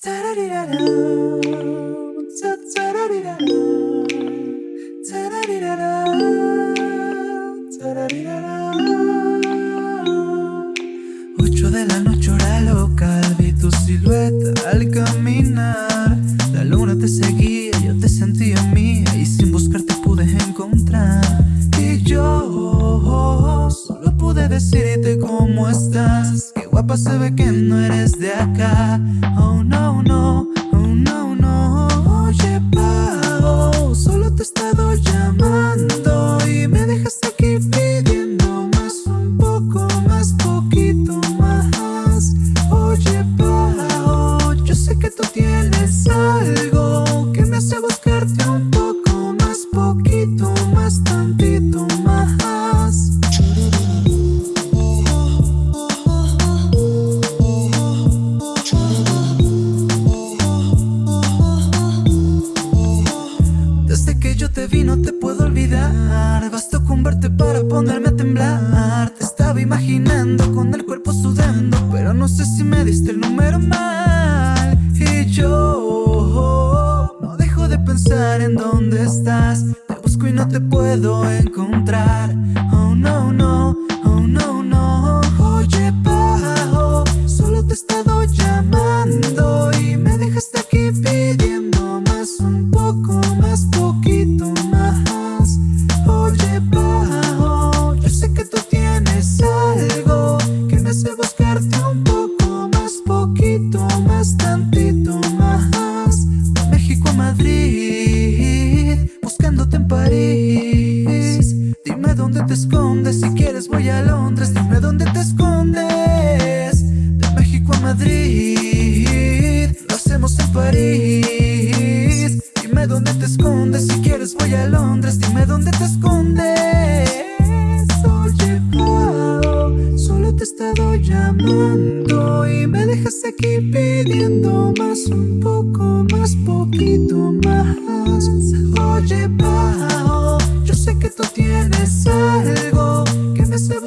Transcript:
Ocho de la noche hora local Vi tu silueta al caminar. La luna te seguía, yo te sentía mía Y sin buscarte pude encontrar. Y yo solo pude decirte Qué guapa se ve que no eres de acá. Oh no, no te vi no te puedo olvidar. Bastó con verte para ponerme a temblar. Te estaba imaginando con el cuerpo sudando Pero no sé si me diste el número mal. Y yo no dejo de pensar en dónde estás. Te busco y no te puedo encontrar Dime dónde te escondes, si quieres voy a Londres. Dime dónde te escondes De México a Madrid. Lo hacemos en París. Dime dónde te escondes, si quieres voy a Londres. Dime dónde te escondes estado llamando y me dejas aquí pidiendo más, un poco más, poquito más. Oye, Pao, yo sé que tú tienes algo que me hace